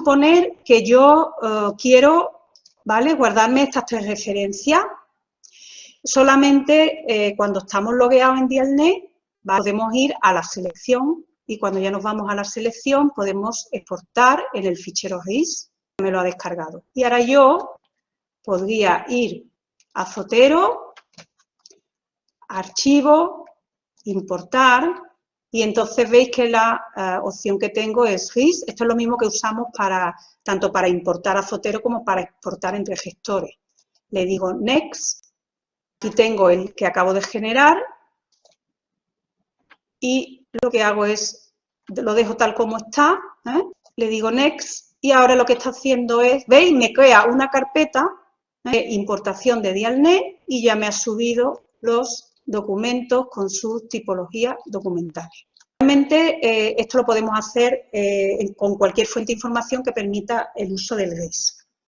suponer que yo eh, quiero, ¿vale? Guardarme estas tres referencias. Solamente eh, cuando estamos logueados en Dialnet podemos ir a la selección y cuando ya nos vamos a la selección podemos exportar en el fichero RIS, me lo ha descargado. Y ahora yo podría ir a Zotero, Archivo, Importar, y entonces veis que la eh, opción que tengo es RIS. Esto es lo mismo que usamos para tanto para importar a Zotero como para exportar entre gestores. Le digo Next, y tengo el que acabo de generar, y lo que hago es, lo dejo tal como está, ¿eh? le digo Next, y ahora lo que está haciendo es, ¿veis? Me crea una carpeta de importación de Dialnet y ya me ha subido los documentos con sus tipologías documentales. Realmente eh, esto lo podemos hacer eh, con cualquier fuente de información que permita el uso del GES.